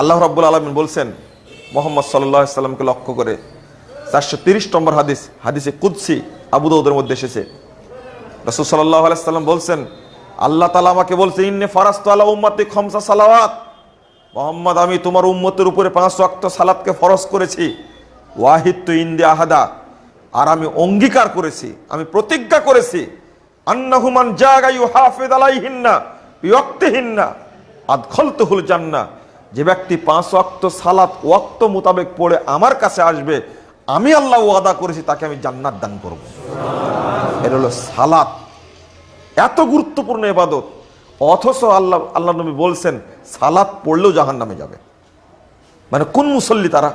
আল্লাহ রাব্বুল আলমিন বলছেন, মোহাম্মদ সাল্লাহ সাল্লামকে লক্ষ্য করে চারশো তিরিশ নম্বর হাদিস, হাদিসে কুদ্সি আবুদৌদের মধ্যে এসেছে। রসুল সাল্লাহ আলাইসাল্লাম বলছেন, আল্লাহ তালা আমাকে বলছে ইন্নে ফারাস্ত আল্লাহ উম্মাতি খমসা সালাওয়াত। মোহাম্মদ, আমি তোমার উম্মতের উপরে পাঁচ ওয়াক্ত সালাতকে ফরজ করেছি। ওয়াহিদ ইন্দে আহাদা। আর আমি অঙ্গীকার করেছি, আমি প্রতিজ্ঞা করেছি আন্নাহুমান জাগায়ু হাফেদ আলাইহিন্না বিয়ক্তিহিন্না আদখলতুহুল জান্না যে ব্যক্তি পাঁচ ওয়াক্ত সালাত ওয়াক্ত মোতাবেক পড়ে আমার কাছে আসবে, আমি আল্লাহ ওয়াদা করেছি, তাকে আমি জান্নাত দান করব। এটা হলো সালাত। এত গুরুত্বপূর্ণ এবাদত অথচ আল্লাহ আল্লাহ নবী বলছেন, সালাত পড়লেও জাহান নামে যাবে। মানে কোন মুসল্লি তারা?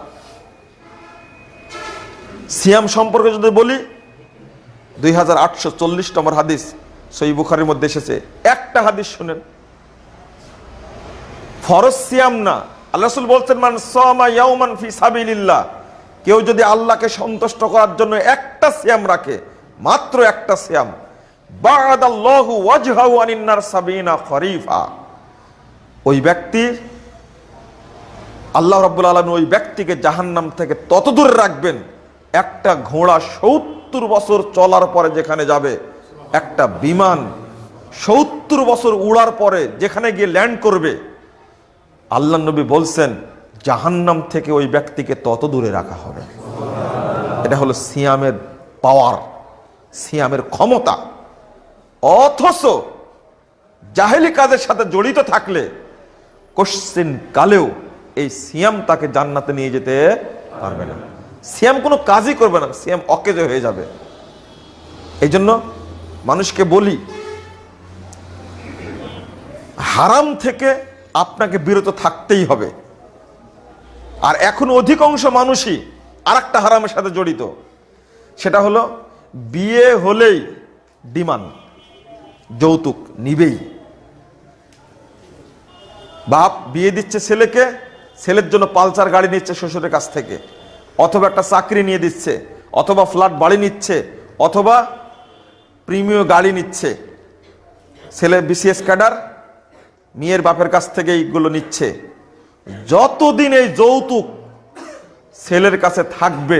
সিয়াম সম্পর্কে যদি বলি, দুই হাজার আটশো চল্লিশ নম্বর হাদিস সই বুখারির মধ্যে এসেছে। একটা হাদিস শুনেন। ফরজ সিয়াম না। আল্লাহ রাসূল বলছেন, মান সামা ইয়াউমান ফি সাবিলিল্লাহ। কেউ যদি আল্লাহকে সন্তুষ্ট করার জন্য একটা সিয়াম রাখে, মাত্র একটা সিয়াম। বাদাল্লাহু ওয়াজহাহু আনিন নার সাবিনা খরিফা। ওই ব্যক্তি, আল্লাহ রাব্বুল আলামিন ওই ব্যক্তিকে জাহান্নাম থেকে তত দূরে রাখবেন, একটা ঘোড়া সত্তর বছর চলার পরে যেখানে যাবে, একটা বিমান সত্তর বছর উড়ার পরে যেখানে গিয়ে ল্যান্ড করবে আল্লাহ নবী বলছেন, জাহান্নাম থেকে ওই ব্যক্তিকে তত দূরে রাখা হবে। এটা হলো সিয়ামের পাওয়ার সিয়ামের ক্ষমতা। অথচ জাহেলি কাজের সাথে জড়িত থাকলে কোশ্চিন কালেও এই সিয়াম তাকে জান্নাতে নিয়ে যেতে পারবে না। সিয়াম কোনো কাজই করবে না, সিয়াম অকেজ হয়ে যাবে। এই জন্য মানুষকে বলি, হারাম থেকে আপনাকে বিরত থাকতেই হবে। আর এখন অধিকাংশ মানুষই আর একটা হারামের সাথে জড়িত। সেটা হলো, বিয়ে হলেই ডিমান্ড, যৌতুক নিবেই। বাপ বিয়ে দিচ্ছে ছেলেকে, ছেলের জন্য পালসার গাড়ি নিচ্ছে শ্বশুরের কাছ থেকে, অথবা একটা চাকরি নিয়ে দিচ্ছে, অথবা ফ্ল্যাট, বাড়ি নিচ্ছে, অথবা প্রিমিয় গাড়ি নিচ্ছে। ছেলে বিসিএস ক্যাডার মেয়ের বাপের কাছ থেকে এইগুলো নিচ্ছে। যতদিন এই যৌতুক ছেলের কাছে থাকবে,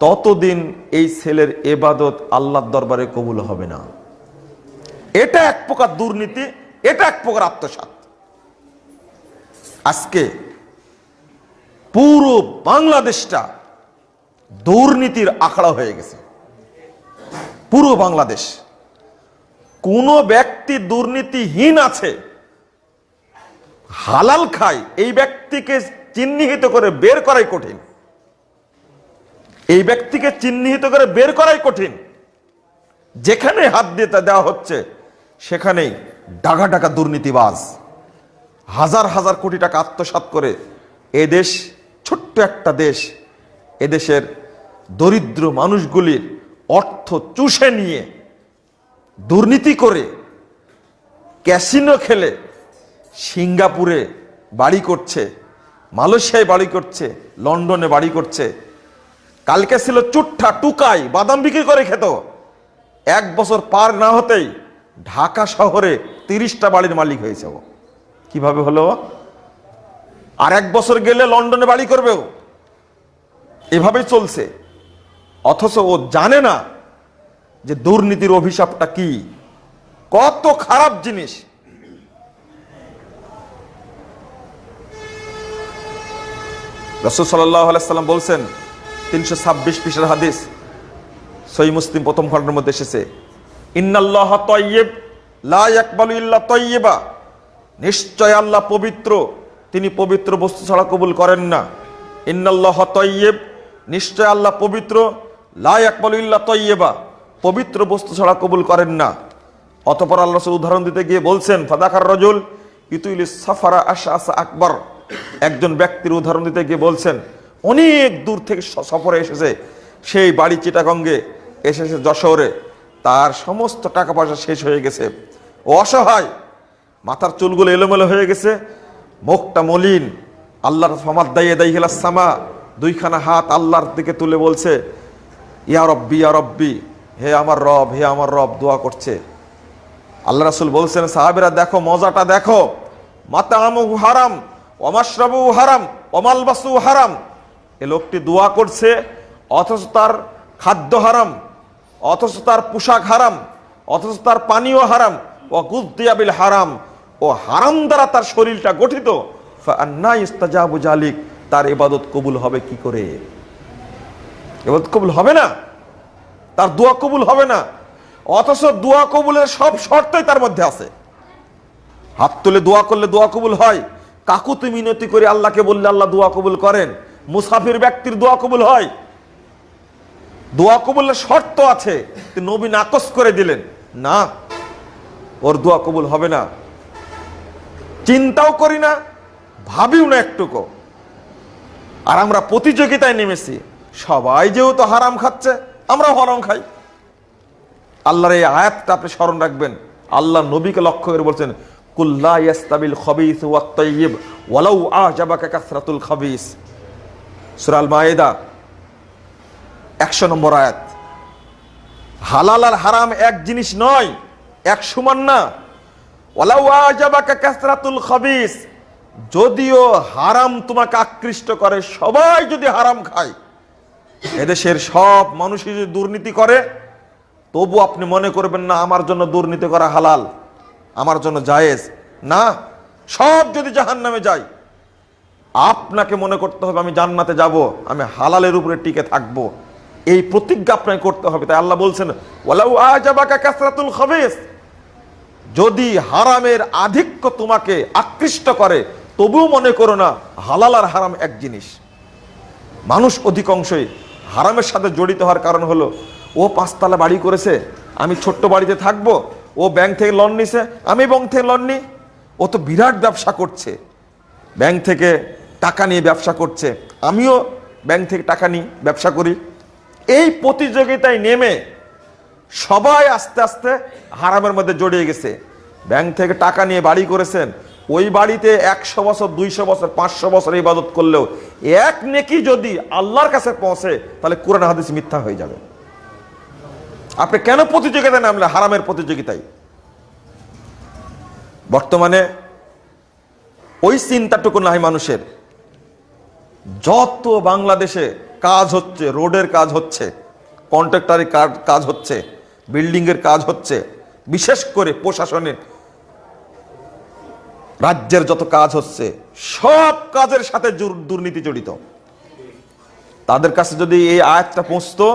ততদিন এই ছেলের এবাদত আল্লাহর দরবারে কবুল হবে না। এটা এক প্রকার দুর্নীতি, এটা এক প্রকার আত্মসাত আজকে পুরো বাংলাদেশটা দুর্নীতির আখড়া হয়ে গেছে। পুরো বাংলাদেশ। কোন ব্যক্তি দুর্নীতিহীন আছে, হালাল খায়, এই ব্যক্তিকে চিহ্নিত করে বের করাই কঠিন। এই ব্যক্তিকে চিহ্নিত করে বের করাই কঠিন। যেখানে হাত দিয়ে দেওয়া হচ্ছে, সেখানেই ডাকা ডাকা দুর্নীতিবাজ, হাজার হাজার কোটি টাকা আত্মসাৎ করে এ দেশ, ছোট্ট একটা দেশ এদেশের দরিদ্র মানুষগুলির অর্থ চুষে নিয়ে দুর্নীতি করে ক্যাসিনো খেলে সিঙ্গাপুরে বাড়ি করছে, মালয়েশিয়ায় বাড়ি করছে, লন্ডনে বাড়ি করছে। কালকে ছিল চুট্টা, টুকাই, বাদাম বিক্রি করে খেত। এক বছর পার না হতেই ঢাকা শহরে তিরিশটা বাড়ির মালিক হয়েছে ও। কীভাবে হলো? আর এক বছর গেলে লন্ডনে বাড়ি করবে ও। এভাবেই চলছে। অথচ ও জানে না যে দুর্নীতির অভিশাপটা কি? কত খারাপ জিনিস। রসুল সাল্লাম বলছেন, তিনশো ছাব্বিশ পিসের হাদিস সই মুসলিম প্রথম খণ্ডের মধ্যে এসেছে, ইন্নাল্লাহ তয়্যেব লা ইয়াকবালু ইল্লা তয়্যেবা নিশ্চয় আল্লাহ পবিত্র, তিনি পবিত্র বস্তু ছাড়া কবুল করেন না। ইন্নাল্লাহ তয়্যেব নিশ্চয় আল্লাহ পবিত্র, লা ইয়াকবালু ইল্লা তয়্যেবা পবিত্র বস্তু ছাড়া কবুল করেন না। অতপর আল্লাহ উদাহরণ দিতে গিয়ে বলছেন, ফাদাকার রজুল ইতুইল সাফারা আশা আসা আকবর। একজন ব্যক্তির উদাহরণ দিতে গিয়ে বলছেন, অনেক দূর থেকে সফরে এসেছে, সেই বাড়ি চিটাগঙ্গে এসেছে যশোরে। তার সমস্ত টাকা পয়সা শেষ হয়ে গেছে। ও অসহায়, মাথার চুলগুলো এলোমেলো হয়ে গেছে, মুখটা মলিন। আল্লাহর ফামাদ দাইয়ে দাই সামা। দুইখানা হাত আল্লাহর দিকে তুলে বলছে, ইয়া রব্বি ইয়া রব্বি। হে আমার রব, হে আমার রব, দোয়া করছে। আল্লাহ রাসুল বলছেন, সাহাবেরা, দেখো, মজাটা দেখো। মাতা আমু হারাম অমাশরাবু হারাম অমালবাসু হারাম। এ লোকটি দোয়া করছে, অথচ তার খাদ্য হারাম, অথচ তার পোশাক হারাম, অথচ তার পানীয় হারাম। ও গুদ্দিয়াবিল হারাম, ও হারাম দ্বারা তার শরীরটা গঠিত। ইস্তাজাবু জালিক, তার ইবাদত কবুল হবে কি করে? ইবাদত কবুল হবে না? তার দোয়া কবুল হবে না। অথচ দোয়া কবুলের সব শর্তই তার মধ্যে আছে। হাত তুলে দোয়া করলে দোয়া কবুল হয়। কাকুতি মিনতি করে আল্লাহকে বললে আল্লাহ দোয়া কবুল করেন। মুসাফির ব্যক্তির দোয়া কবুল হয়। দোয়া কবুলের শর্ত আছে। নবী নাকচ করে দিলেন। না, ওর দোয়া কবুল হবে না। চিন্তাও করি না, ভাবিও না একটুকু। আর আমরা প্রতিযোগিতায় নেমেছি। সবাই যেহেতু হারাম খাচ্ছে আমরা হারাম খাই। আল্লাহর এই আয়াতটা আপনি স্মরণ রাখবেন। আল্লাহ নবীকে লক্ষ্য করে বলছেন ওয়ালাউ কাসরাতুল নম্বর আয়াত। হারাম এক জিনিস নয়, এক সমান না। কাসরাতুল খবিস, যদিও হারাম তোমাকে আকৃষ্ট করে, সবাই যদি হারাম খায় এদেশের সব মানুষই যদি দুর্নীতি করে, তবু আপনি মনে করবেন না, আমার জন্য দুর্নীতি করা হালাল, আমার জন্য জায়েজ। না, সব যদি জাহান নামে যায় আপনাকে মনে করতে হবে আমি জান্নাতে যাব, আমি হালালের উপরে টিকে থাকব। এই প্রতিজ্ঞা আপনাকে করতে হবে, তাই আল্লাহ বলছেন, ওয়ালাউ আজাবাকা কাসরাতুল যদি হারামের আধিক্য তোমাকে আকৃষ্ট করে, তবুও মনে করো না, হালাল আর হারাম এক জিনিস। মানুষ অধিকাংশই হারামের সাথে জড়িত হওয়ার কারণ হলো, ও পাঁচতলা বাড়ি করেছে, আমি ছোট্ট বাড়িতে থাকব, ও ব্যাংক থেকে লোন নিছে, আমি ব্যাংক থেকে লোন নিই, ও তো বিরাট ব্যবসা করছে, ব্যাংক থেকে টাকা নিয়ে ব্যবসা করছে, আমিও ব্যাংক থেকে টাকা নিই, ব্যবসা করি। এই প্রতিযোগিতায় নেমে সবাই আস্তে আস্তে হারামের মধ্যে জড়িয়ে গেছে। ব্যাংক থেকে টাকা নিয়ে বাড়ি করেছেন ওই বাড়িতে একশো বছর, দুইশো বছর, পাঁচশো বছর ইবাদত করলেও এক নেকি যদি আল্লাহর কাছে পৌঁছে, তাহলে কোরআন হাদিস মিথ্যা হয়ে যাবে। আপনি কেন প্রতিযোগিতায় নামলে হারামের প্রতিযোগিতায়। বর্তমানে ওই চিন্তাটুকু নাই মানুষের। যত বাংলাদেশে কাজ হচ্ছে, রোডের কাজ হচ্ছে কন্ট্রাক্টারি কাজ হচ্ছে, বিল্ডিংয়ের কাজ হচ্ছে, বিশেষ করে প্রশাসনের রাজ্যের যত কাজ হচ্ছে, সব কাজের সাথে দুর্নীতি জড়িত। তাদের কাছে যদি এই আয়াতটা পৌঁছতো,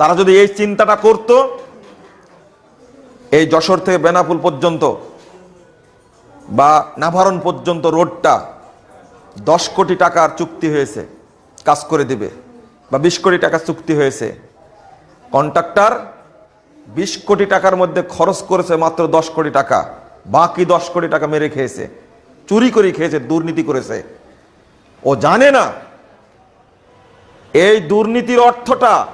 তারা যদি এই চিন্তাটা করত, এই যশোর থেকে বেনাপুল পর্যন্ত বা নাভারণ পর্যন্ত রোডটা দশ কোটি টাকার চুক্তি হয়েছে, কাজ করে দিবে, বা বিশ কোটি টাকার চুক্তি হয়েছে। কন্ট্রাক্টর বিশ কোটি টাকার মধ্যে খরচ করেছে মাত্র দশ কোটি টাকা। বাকি দশ কোটি টাকা মেরে খেয়েছে, চুরি করে খেয়েছে, দুর্নীতি করেছে। ও জানে না এই দুর্নীতির অর্থটা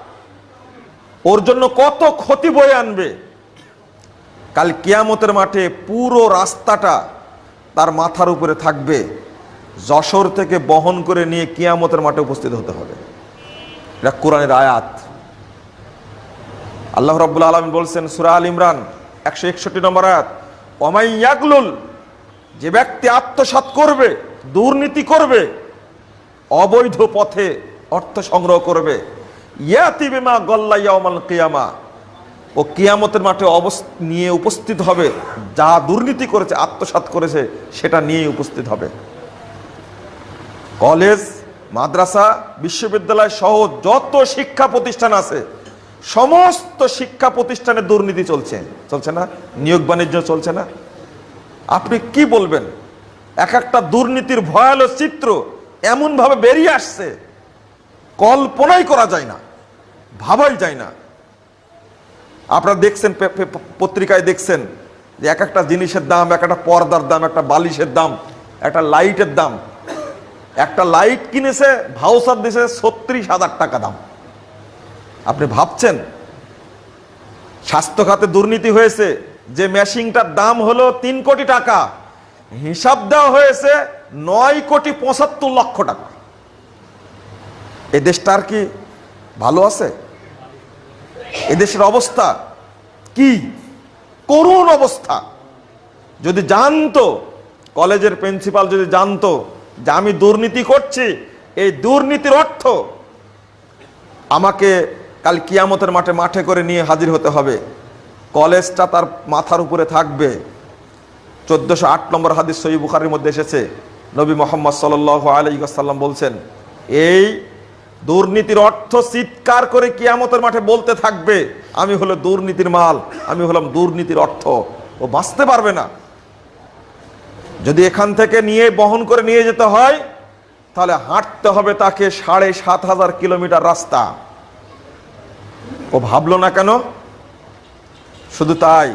ওর জন্য কত ক্ষতি বয়ে আনবে। কাল কিয়ামতের মাঠে পুরো রাস্তাটা তার মাথার উপরে থাকবে। যশোর থেকে বহন করে নিয়ে কিয়ামতের মাঠে উপস্থিত হতে হবে। এটা কোরআনের আয়াত। আল্লাহ রাব্বুল আলম বলছেন, সুরা আল ইমরান, একশো একষট্টি নম্বর আয়াত। অমাই ইয়াকলুল যে ব্যক্তি আত্মসাৎ করবে, দুর্নীতি করবে, অবৈধ পথে অর্থ সংগ্রহ করবে। ইয়াতি বিমা গল্লা ইয়াউমাল কিয়ামা, ও কিয়ামতের মাঠে অবস, নিয়ে উপস্থিত হবে, যা দুর্নীতি করেছে, আত্মসাৎ করেছে, সেটা নিয়ে উপস্থিত হবে। কলেজ, মাদ্রাসা, বিশ্ববিদ্যালয় সহ যত শিক্ষা প্রতিষ্ঠান আছে সমস্ত শিক্ষা প্রতিষ্ঠানে দুর্নীতি চলছে। চলছে না? নিয়োগ বাণিজ্য চলছে না? আপনি কি বলবেন? এক একটা দুর্নীতির ভয়াল চিত্র এমনভাবে বেরিয়ে আসছে, কল্পনাই করা যায় না, ভাবাই যায় না। আপনারা দেখছেন পত্রিকায় দেখছেন যে এক একটা জিনিসের দাম, এক একটা পর্দার দাম, একটা বালিশের দাম, একটা লাইটের দাম। একটা লাইট কিনেছে ভাউসার দিয়েছে ছত্রিশ হাজার টাকা দাম। আপনি ভাবছেন? স্বাস্থ্য খাতে দুর্নীতি হয়েছে, যে মেশিনটার দাম হলো তিন কোটি টাকা, হিসাব দেওয়া হয়েছে নয় কোটি পঁচাত্তর লক্ষ টাকা। এ দেশটা আর কি ভালো আছে? এদেশের অবস্থা কি? করুণ অবস্থা। যদি জানতো, কলেজের প্রিন্সিপাল যদি জানতো যে আমি দুর্নীতি করছি, এই দুর্নীতির অর্থ আমাকে কাল কিয়ামতের মাঠে মাঠে করে নিয়ে হাজির হতে হবে। কলেজটা তার মাথার উপরে থাকবে। চোদ্দশো আট নম্বর হাদিস সহি বুখারির মধ্যে এসেছে। নবী মোহাম্মদ সাল আলাইসাল্লাম বলছেন, এই দুর্নীতির অর্থ চিৎকার করে কিয়ামতের মাঠে বলতে থাকবে। আমি হলো দুর্নীতির মাল, আমি হলাম দুর্নীতির অর্থ। ও বাঁচতে পারবে না। যদি এখান থেকে নিয়ে বহন করে নিয়ে যেতে হয়, তাহলে হাঁটতে হবে তাকে সাড়ে সাত হাজার কিলোমিটার রাস্তা। ও ভাবলো না কেন? শুধু তাই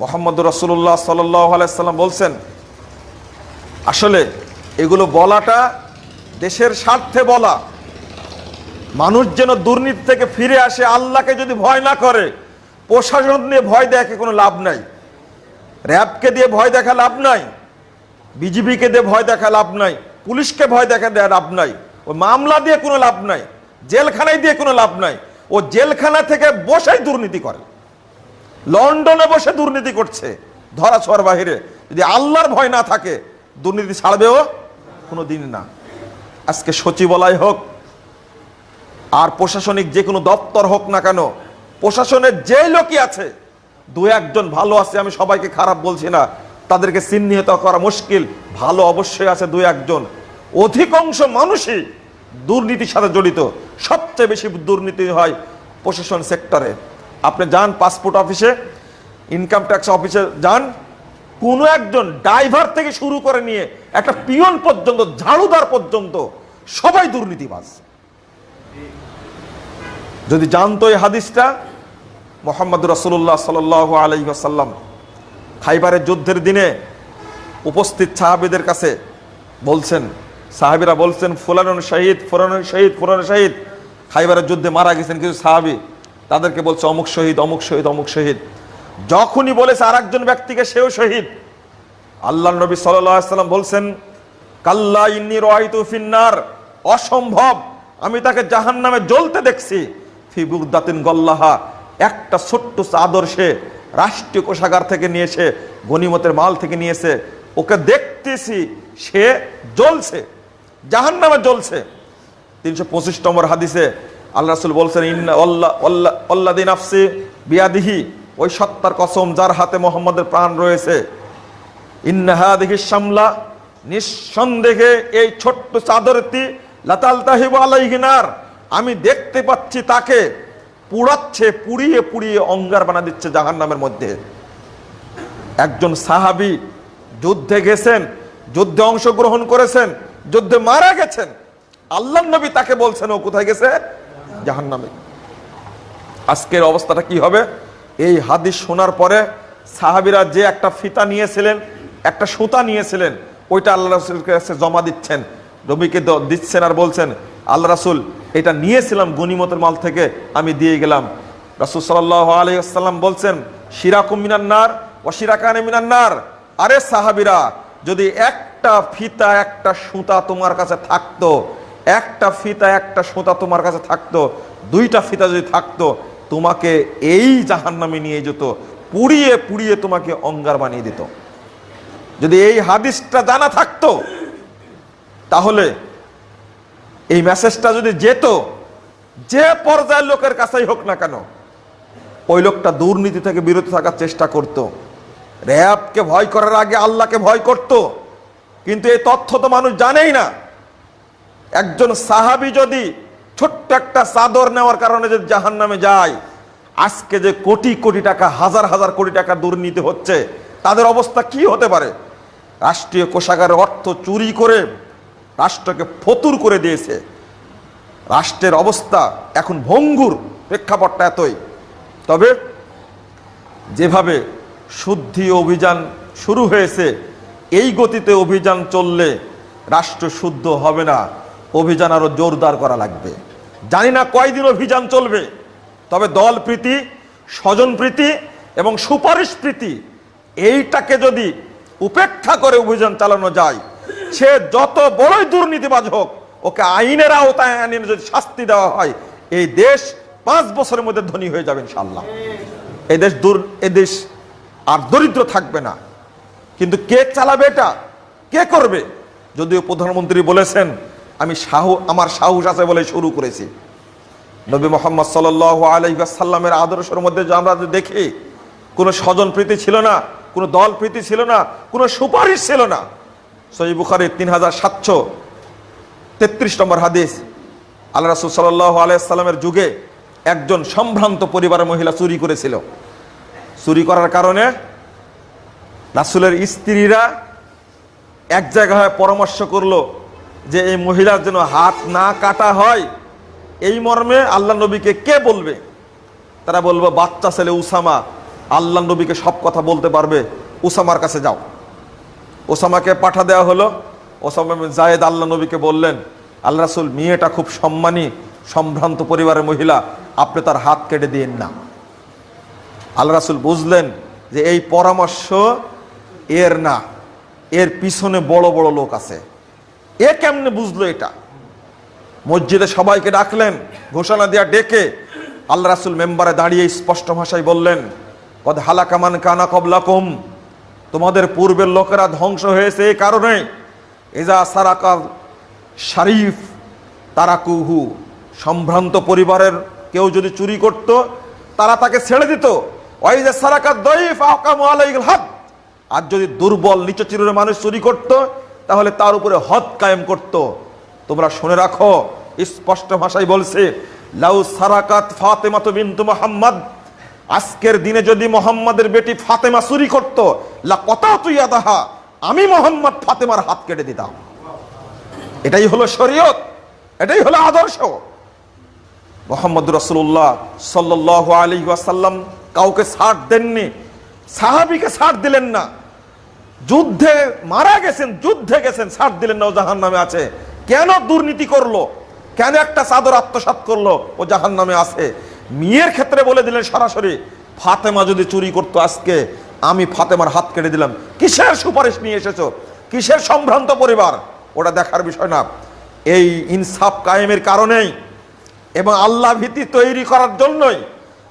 মোহাম্মদ রসুল্লাহ সাল্লাম বলছেন, আসলে এগুলো বলাটা দেশের স্বার্থে বলা। মানুষ যেন দুর্নীতি থেকে ফিরে আসে, আল্লাহকে যদি ভয় না করে, প্রশাসন নিয়ে ভয় দেখে কোনো লাভ নাই। র্যাবকে দিয়ে ভয় দেখা লাভ নাই। বিজিবিকে দিয়ে ভয় দেখা লাভ নাই। পুলিশকে ভয় দেখা দেওয়া লাভ নাই। ও মামলা দিয়ে কোনো লাভ নাই। জেলখানায় দিয়ে কোনো লাভ নাই। ও জেলখানা থেকে বসেই দুর্নীতি করে। লন্ডনে বসে দুর্নীতি করছে। ধরা ছোঁয়ার বাহিরে। যদি আল্লাহর ভয় না থাকে, দুর্নীতি ছাড়বেও কোনো দিন না। আজকে সচিবালয় হোক, আর প্রশাসনিক যে কোনো দপ্তর হোক না কেন, প্রশাসনের যে লোকই আছে, দু একজন ভালো আছে, আমি সবাইকে খারাপ বলছি না, তাদেরকে চিহ্নিত করা মুশকিল। ভালো অবশ্যই আছে দু একজন। অধিকাংশ মানুষই দুর্নীতির সাথে জড়িত। সবচেয়ে বেশি দুর্নীতি হয় প্রশাসন সেক্টরে। আপনি যান পাসপোর্ট অফিসে ইনকাম ট্যাক্স অফিসে যান, কোনো একজন ড্রাইভার থেকে শুরু করে নিয়ে একটা পিয়ন পর্যন্ত, ঝাড়ুদার পর্যন্ত সবাই দুর্নীতিবাজ। যদি জানতো এই হাদিসটা, মোহাম্মদ রসুল্লাহ সাল আসাল্লাম খাইবারের যুদ্ধের দিনে উপস্থিত সাহাবিদের কাছে বলছেন সাহাবিরা বলছেন, ফুলানুন শহীদ, ফুরানুন শহীদ ফুরানুন শহীদ। খাইবারের যুদ্ধে মারা গেছেন কিছু সাহাবি। তাদেরকে বলছে, অমুক শহীদ অমুক শহীদ অমুক শহীদ। যখনই বলেছে আর একজন ব্যক্তিকে, সেও শহীদ। আল্লাহ নবী সাল্লাম বলছেন, কাল্লা ইন্নি রহিতু ফিন্নার। অসম্ভব, আমি তাকে জাহান নামে জ্বলতে দেখছি। ফিবুদাতিন গল্লাহা। একটা ছোট্ট চাদর সে রাষ্ট্রীয় কোষাগার থেকে নিয়েছে গনিমতের মাল থেকে নিয়েছে ওকে দেখতেছি, সে জ্বলছে। জাহান নামে জ্বলছে। তিনশো পঁচিশ নম্বর হাদিসে আল্লাহ রাসুল বলছেন, ইন্না অল্লা দিন আফসি বিয়াদিহি ওই সত্তার কসম যার হাতে মোহাম্মদের প্রাণ রয়েছে। ইন্নাহা দেখি সামলা নিঃসন্দেহে এই ছোট্ট চাদরটি লাতাল তাহিব আলাইহিনার আমি দেখতে পাচ্ছি তাকে পুড়াচ্ছে, পুড়িয়ে পুড়িয়ে অঙ্গার বানা দিচ্ছে জাহান নামের মধ্যে। একজন সাহাবি যুদ্ধে গেছেন, যুদ্ধে অংশগ্রহণ করেছেন যুদ্ধে মারা গেছেন। আল্লাহ নবী তাকে বলছেন, ও কোথায় গেছে? জাহান নামে আজকের অবস্থাটা কি হবে? এই হাদিস শোনার পরে সাহাবিরা যে একটা ফিতা নিয়েছিলেন, একটা সুতা নিয়েছিলেন, ওইটা আল্লাহ রাসুলের কাছে জমা দিচ্ছেন। রবিকে দিচ্ছেন আর বলছেন, আল্লাহ রাসুল, এটা নিয়েছিলাম গনিমতের মাল থেকে, আমি দিয়ে গেলাম। রাসুল সাল্লাহ আলাইসাল্লাম বলছেন, শিরাকুম মিনান্নার ও শিরাকানে মিনান্নার আরে সাহাবিরা, যদি একটা ফিতা, একটা সুতা তোমার কাছে থাকতো। একটা ফিতা, একটা সুতা তোমার কাছে থাকতো। দুইটা ফিতা যদি থাকতো, তোমাকে এই জাহান্নামে নিয়ে যেত, পুড়িয়ে পুড়িয়ে তোমাকে অঙ্গার বানিয়ে দিত। যদি এই হাদিসটা জানা থাকতো, তাহলে এই মেসেজটা যদি যেত, যে পর্যায়ের লোকের কাছেই হোক না কেন, ওই লোকটা দুর্নীতি থেকে বিরত থাকার চেষ্টা করত। র্যাবকে ভয় করার আগে আল্লাহকে ভয় করত। কিন্তু এই তথ্য তো মানুষ জানেই না। একজন সাহাবি যদি ছোট্ট একটা চাদর নেওয়ার কারণে যদি জাহান নামে যায়, আজকে যে কোটি কোটি টাকা, হাজার হাজার কোটি টাকা দুর্নীতি হচ্ছে, তাদের অবস্থা কি হতে পারে? রাষ্ট্রীয় কোষাগারের অর্থ চুরি করে রাষ্ট্রকে ফতুর করে দিয়েছে। রাষ্ট্রের অবস্থা এখন ভঙ্গুর প্রেক্ষাপটটা এতই। তবে যেভাবে শুদ্ধি অভিযান শুরু হয়েছে এই গতিতে অভিযান চললে রাষ্ট্র শুদ্ধ হবে না, অভিযান আরও জোরদার করা লাগবে। জানি না কয়দিন অভিযান চলবে, তবে দল প্রীতি, স্বজন প্রীতি এবং সুপারিশ প্রীতি, এইটাকে যদি উপেক্ষা করে অভিযান চালানো যায়, সে যত বড়ই দুর্নীতিবাজ হোক, ওকে আইনের আওতায় আইনে যদি শাস্তি দেওয়া হয়, এই দেশ পাঁচ বছরের মধ্যে ধনী হয়ে যাবে ইনশাল্লাহ এদেশ দূর এদেশ আর দরিদ্র থাকবে না। কিন্তু কে চালাবে এটা? কে করবে? যদিও প্রধানমন্ত্রী বলেছেন, আমি সাহু, আমার সাহস আছে বলে শুরু করেছি। নবী মোহাম্মদ সাল আলাইসাল্লামের আদর্শের মধ্যে আমরা দেখি, কোনো স্বজন প্রীতি ছিল না, কোনো দল প্রীতি ছিল না, কোনো সুপারিশ ছিল না। সই বুখারির তিন হাজার সাতশো তেত্রিশ নম্বর হাদিস, আল্লাহ রাসুল সাল্লাহ আলাইসাল্লামের যুগে একজন সম্ভ্রান্ত পরিবারের মহিলা চুরি করেছিল। চুরি করার কারণে রাসুলের স্ত্রীরা এক জায়গায় পরামর্শ করল যে এই মহিলার যেন হাত না কাটা হয়। এই মর্মে আল্লাহ নবীকে কে বলবে? তারা বলব, বাচ্চা ছেলে উসামা। আল্লাহ নবীকে সব কথা বলতে পারবে। উসামার কাছে যাও। ওসামাকে পাঠা দেওয়া হলো। ওসামা জায়েদ আল্লাহ নবীকে বললেন, আল্লাহ রাসুল, মেয়েটা খুব সম্মানী, সম্ভ্রান্ত পরিবারের মহিলা। আপনি তার হাত কেটে দিয়েন না। আল্লাহ রাসুল বুঝলেন যে এই পরামর্শ এর না, এর পিছনে বড় বড় লোক আছে। এ কেমনে বুঝলো এটা? মসজিদে সবাইকে ডাকলেন, ঘোষণা দিয়া ডেকে আল্লাহ রাসুল মেম্বারে দাঁড়িয়ে স্পষ্ট ভাষায় বললেন, কদ হালাকামান কানা কবলাকুম, তোমাদের পূর্বের লোকেরা ধ্বংস হয়েছে এই কারণে এজা সারাকা শরীফ তারাকুহু, সম্ভ্রান্ত পরিবারের কেউ যদি চুরি করত, তারা তাকে ছেড়ে দিত। ওই যে সারাকা দইফ আকামু আলাইহিল হদ আর যদি দুর্বল, নিচু চিরের মানুষ চুরি করত, তাহলে তার উপরে হদ কায়েম করত। তোমরা শুনে রাখো, স্পষ্ট ভাষায় বলছে, লাউ সারাকাত ফাতেমাতু বিনতু মুহাম্মদ, আজকের দিনে যদি মোহাম্মদের বেটি ফাতেমা চুরি করত লা কত তুই আদাহা আমি মোহাম্মদ ফাতেমার হাত কেটে দিতাম। এটাই হলো শরীয়ত, এটাই হলো আদর্শ। মোহাম্মদ রসুল্লাহ সাল্লাহ আলী ওয়াসাল্লাম কাউকে ছাড় দেননি, সাহাবিকে ছাড় দিলেন না। যুদ্ধে মারা গেছেন, যুদ্ধে গেছেন, ছাড় দিলেন না, ও জাহান নামে আছে। কেন দুর্নীতি করল? কেন একটা চাদর আত্মসাৎ করল? ও জাহান নামে আছে। মেয়ের ক্ষেত্রে বলে দিলেন সরাসরি, ফাতেমা যদি চুরি করতো আজকে, আমি ফাতেমার হাত কেটে দিলাম। কিসের সুপারিশ নিয়ে এসেছ? কিসের সম্ভ্রান্ত পরিবার? ওটা দেখার বিষয় না। এই ইনসাফ কায়েমের কারণেই এবং আল্লাহ ভীতি তৈরি করার জন্যই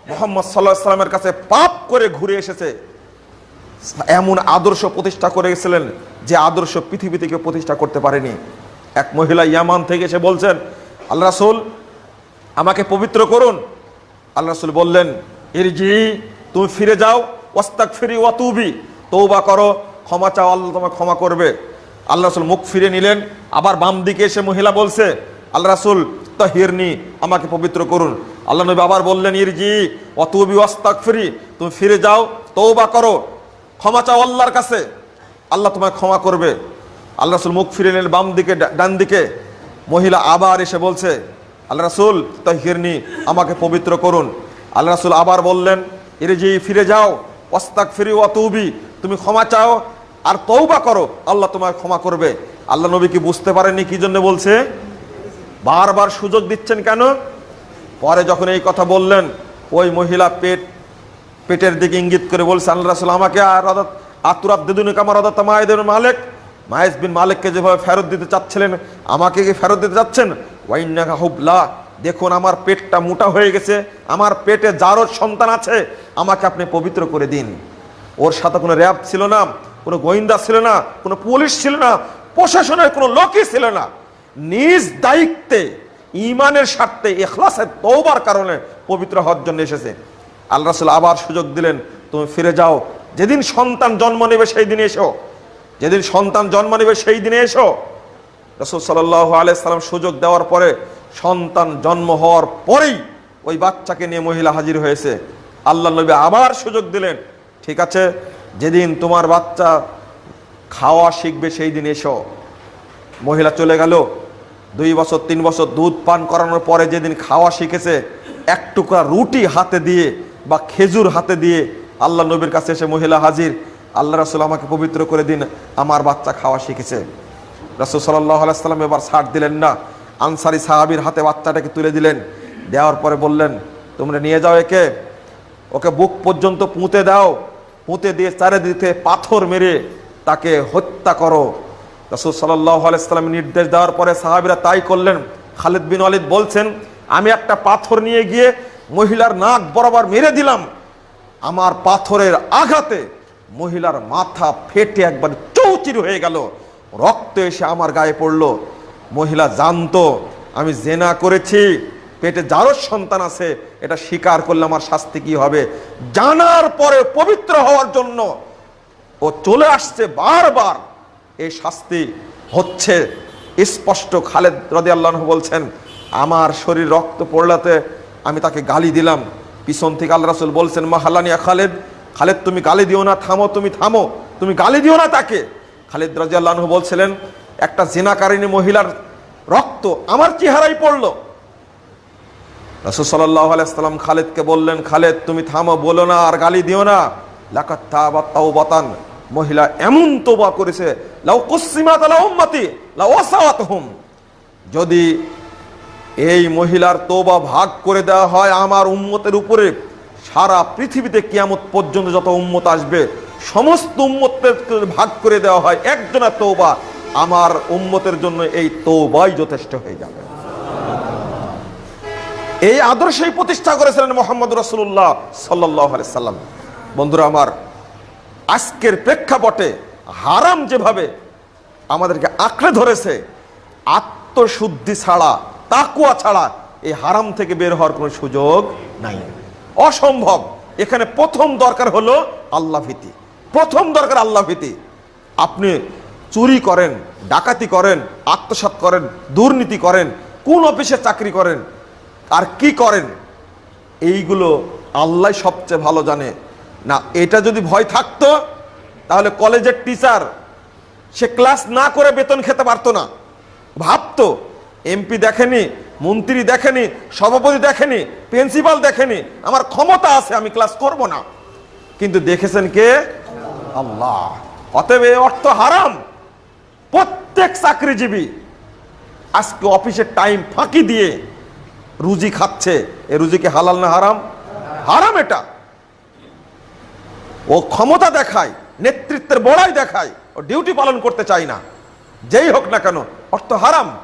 মোহাম্মদ সাল্লাহ সাল্লামের কাছে পাপ করে ঘুরে এসেছে। এমন আদর্শ প্রতিষ্ঠা করে গেছিলেন যে আদর্শ পৃথিবী থেকে প্রতিষ্ঠা করতে পারেনি। এক মহিলা ইয়ামান থেকে এসে বলছেন, আল্লাহ রাসুল, আমাকে পবিত্র করুন। আল্লাহ রাসুল বললেন, ইরজি, তুমি ফিরে যাও ওস্তাক ফিরি ওয়াতুবি তৌবা করো, ক্ষমা চাও, আল্লাহ তোমাকে ক্ষমা করবে। আল্লাহ রাসুল মুখ ফিরে নিলেন, আবার বাম দিকে এসে মহিলা বলছে, আল্লাহ রাসুল, তাহিরনি, আমাকে পবিত্র করুন। আল্লাহ নবী আবার বললেন, ইরজি অতুবি ওয়াস্তাক ফিরি তুমি ফিরে যাও তৌবা করো। ক্ষমা চাও আল্লাহর কাছে। আল্লাহ তোমায় ক্ষমা করবে। আল্লাহ রাসুল মুখ ফিরে নিলেন, বাম দিকে ডান দিকে। মহিলা আবার এসে বলছে, আল্লাহ রাসুল, তাহিরনি, আমাকে পবিত্র করুন। আল্লাহ রাসুল আবার বললেন ইরজি ফিরে যাও ওয়াস্তাক ফিরি অতুবি তুমি ক্ষমা চাও আর তৌবা করো, আল্লাহ তোমায় ক্ষমা করবে। আল্লাহ নবী কি বুঝতে পারেননি কি জন্য বলছে? বারবার সুযোগ দিচ্ছেন কেন? পরে যখন এই কথা বললেন, ওই মহিলা পেট পেটের দিকে ইঙ্গিত করে বলছে, আল্লাহ রাসুল, আমাকে আর অদাত আতুরাব দেদুনি কামার অদাত মায়েদের মালিক। মায়েস বিন মালিককে যেভাবে ফেরত দিতে চাচ্ছিলেন, আমাকে কি ফেরত দিতে চাচ্ছেন? ওয়াইন্নাকা হুবলা, দেখুন আমার পেটটা মোটা হয়ে গেছে, আমার পেটে যারও সন্তান আছে, আমাকে আপনি পবিত্র করে দিন। ওর সাথে কোনো র্যাব ছিল না, কোনো গোয়েন্দা ছিল না, কোনো পুলিশ ছিল না, প্রশাসনের কোনো লোকই ছিল না। নিজ দায়িত্বে ইমানের স্বার্থে, এখলাসের তৌবার কারণে পবিত্র হওয়ার জন্য এসেছে। আল্লাহ রাসুল আবার সুযোগ দিলেন, তুমি ফিরে যাও। যেদিন সন্তান জন্ম নেবে সেই দিনে এসো। যেদিন সন্তান জন্ম নেবে সেই দিনে এসো। রসুল সাল্লাহ আলাইসাল্লাম সুযোগ দেওয়ার পরে সন্তান জন্ম হওয়ার পরেই ওই বাচ্চাকে নিয়ে মহিলা হাজির হয়েছে। আল্লাহ নবী আবার সুযোগ দিলেন, ঠিক আছে, যেদিন তোমার বাচ্চা খাওয়া শিখবে সেই দিন এসো। মহিলা চলে গেল। দুই বছর, তিন বছর দুধ পান করানোর পরে যেদিন খাওয়া শিখেছে এক টুকরা রুটি হাতে দিয়ে বা খেজুর হাতে দিয়ে আল্লাহ নবীর কাছে এসে মহিলা হাজির, আল্লাহ রাসুল আমাকে পবিত্র করে দিন, আমার বাচ্চা খাওয়া শিখেছে। রাসুল সাল্লাহ আলাইসাল্লাম এবার ছাড় দিলেন না। আনসারি সাহাবির হাতে বাচ্চাটাকে তুলে দিলেন, দেওয়ার পরে বললেন, তোমরা নিয়ে যাও একে, ওকে বুক পর্যন্ত পুঁতে দাও, পুঁতে দিয়ে চারিদিকে পাথর মেরে তাকে হত্যা করো। রসুল সাল্লাহ আলাইসাল্লাম নির্দেশ দেওয়ার পরে সাহাবিরা তাই করলেন। খালিদ বিন ওয়ালিদ বলছেন, আমি একটা পাথর নিয়ে গিয়ে মহিলার নাক বরাবর মেরে দিলাম। আমার পাথরের আঘাতে মহিলার মাথা ফেটে একবার চৌচির হয়ে গেল। রক্ত এসে আমার গায়ে পড়ল। মহিলা জানতো, আমি জেনা করেছি, পেটে যারও সন্তান আছে, এটা স্বীকার করলে আমার শাস্তি কি হবে? জানার পরে পবিত্র হওয়ার জন্য ও চলে আসছে বারবার। এই শাস্তি হচ্ছে, স্পষ্ট খালেদ রদি আল্লাহ বলছেন, আমার শরীর রক্ত পড়লাতে আমি তাকে গালি দিলাম। পিছন থেকে আল্লাহ রাসুল বলছেন মাহালানিয়া খালেদ খালেদ তুমি গালি দিও না, থামো, তুমি থামো, তুমি গালি দিও না তাকে। খালেদ রাজি আল্লাহ বলছিলেন, একটা জেনাকারিনী মহিলার রক্ত আমার চেহারাই পড়ল। রসুল সাল্লাহ আলাইসাল্লাম খালেদকে বললেন, খালেদ, তুমি থামো, বলো না, আর গালি দিও না। লাকাত তাও বাতান মহিলা এমন তোবা করেছে, লাউ কুসিমাত লাউ উম্মতি, লাউ যদি এই মহিলার তোবা ভাগ করে দেওয়া হয় আমার উম্মতের উপরে। সারা পৃথিবীতে কিয়ামত পর্যন্ত যত উম্মত আসবে, সমস্ত উম্মতের ভাগ করে দেওয়া হয় একজনের তৌবা আমার উম্মতের জন্য এই তৌবাই যথেষ্ট হয়ে যাবে। এই আদর্শই প্রতিষ্ঠা করেছিলেন মোহাম্মদ রসুল্লাহ সাল্লাহ সাল্লাম। বন্ধুরা আমার, আজকের প্রেক্ষাপটে হারাম যেভাবে আমাদেরকে আঁকড়ে ধরেছে, আত্মশুদ্ধি ছাড়া তাকুয়া ছাড়া এই হারাম থেকে বের হওয়ার কোনো সুযোগ নাই। অসম্ভব। এখানে প্রথম দরকার হলো আল্লাহ ভীতি। প্রথম দরকার আল্লাহ ভীতি। আপনি চুরি করেন, ডাকাতি করেন, আত্মসাৎ করেন, দুর্নীতি করেন, কোন অফিসে চাকরি করেন, আর কি করেন, এইগুলো আল্লাহ সবচেয়ে ভালো জানে। না, এটা যদি ভয় থাকতো, তাহলে কলেজের টিচার, সে ক্লাস না করে বেতন খেতে পারতো না। ভাবতো এমপি দেখেনি, মন্ত্রী দেখেনি, সভাপতি দেখেনি, প্রিন্সিপাল দেখেনি। আমার ক্ষমতা আছে, আমি ক্লাস করব না। কিন্তু দেখেছেন কে? আল্লাহ। অতএব এই অর্থ হারাম। প্রত্যেক চাকরিজীবী আজকে অফিসের টাইম ফাঁকি দিয়ে রুজি খাচ্ছে। এ রুজিকে হালাল না হারাম? হারাম এটা। ও ক্ষমতা দেখায়, নেতৃত্বের বড়াই দেখায়, ও ডিউটি পালন করতে চায় না। যেই হোক না কেন, অর্থ হারাম।